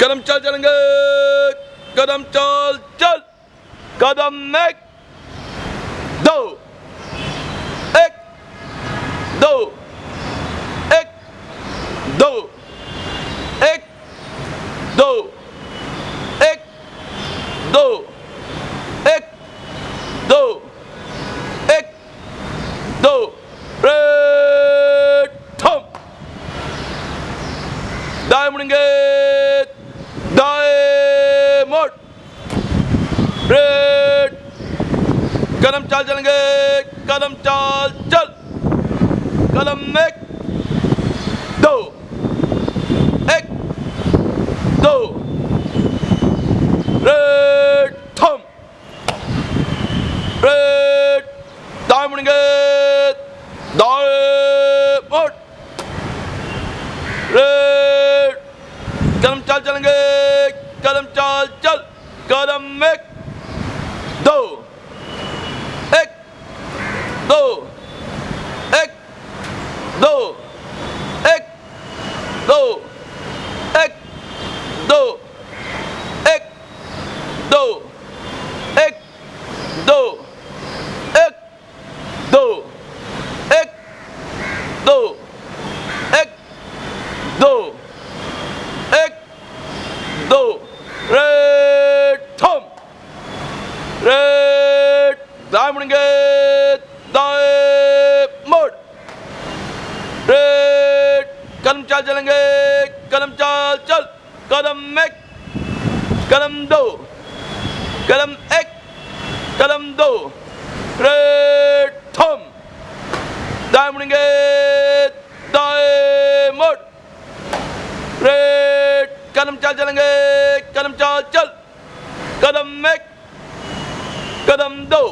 कदम चल चलेंगे। कदम चल चल। कदम एक, दो एक दो एक दो एक दो एक दो एक दो एक, दो। दाएँ मुड़ेंगे दाएँ मोड़ रेड कदम चाल चलेंगे। कदम चाल, चल। कदम एक, दो। एक, दो। थम। रेड मुड़ेंगे। दाएँ मोड़ रेड, कदम चाल चलेंगे। कदम चाल, चल। कदम एक दाएँ मुड़ेंगे दाएँ मोड़ रेड कदम चाल चलेंगे कदम चाल चल। कदम एक कदम दो। कदम एक कदम दो। रेड, थम। दाएँ मुड़ेंगे दाएँ मोड़ रेड कदम चाल चलेंगे कदम चाल चल। कदम एक कदम दो।